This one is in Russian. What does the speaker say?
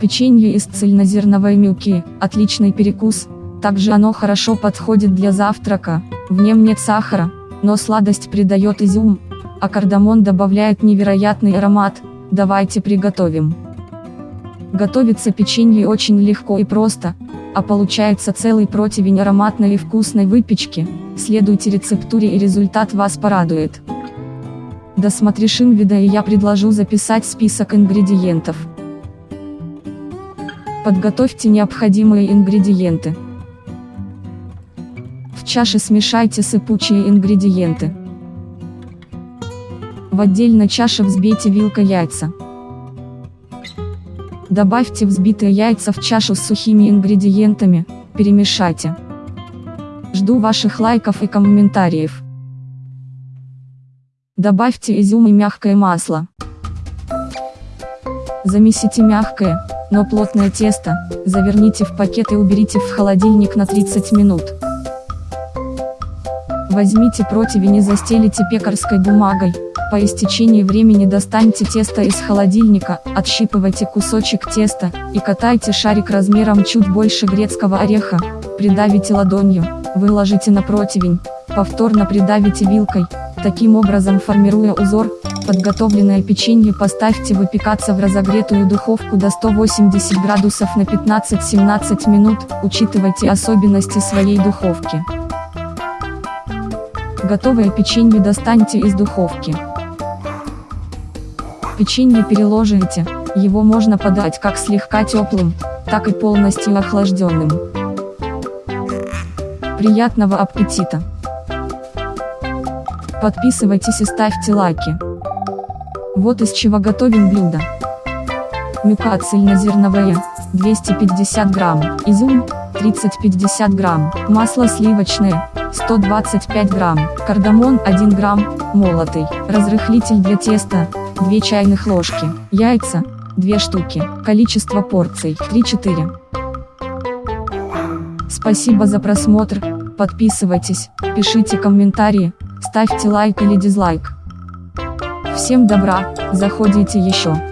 Печенье из цельнозерновой муки – отличный перекус, также оно хорошо подходит для завтрака, в нем нет сахара, но сладость придает изюм, а кардамон добавляет невероятный аромат, давайте приготовим. Готовится печенье очень легко и просто, а получается целый противень ароматной и вкусной выпечки, следуйте рецептуре и результат вас порадует. Досмотришь вида и я предложу записать список ингредиентов. Подготовьте необходимые ингредиенты. В чаше смешайте сыпучие ингредиенты. В отдельной чаше взбейте вилкой яйца. Добавьте взбитые яйца в чашу с сухими ингредиентами, перемешайте. Жду ваших лайков и комментариев. Добавьте изюм и мягкое масло. Замесите мягкое, но плотное тесто, заверните в пакет и уберите в холодильник на 30 минут. Возьмите противень и застелите пекарской бумагой, по истечении времени достаньте тесто из холодильника, отщипывайте кусочек теста, и катайте шарик размером чуть больше грецкого ореха, придавите ладонью, выложите на противень, повторно придавите вилкой, таким образом формируя узор, Подготовленное печенье поставьте выпекаться в разогретую духовку до 180 градусов на 15-17 минут, учитывайте особенности своей духовки. Готовое печенье достаньте из духовки. Печенье переложите, его можно подать как слегка теплым, так и полностью охлажденным. Приятного аппетита! Подписывайтесь и ставьте лайки. Вот из чего готовим блюдо. Мюка цельнозерновая, 250 грамм, изюм, 30-50 грамм, масло сливочное, 125 грамм, кардамон 1 грамм, молотый, разрыхлитель для теста, 2 чайных ложки, яйца, 2 штуки, количество порций, 3-4. Спасибо за просмотр, подписывайтесь, пишите комментарии, ставьте лайк или дизлайк. Всем добра, заходите еще.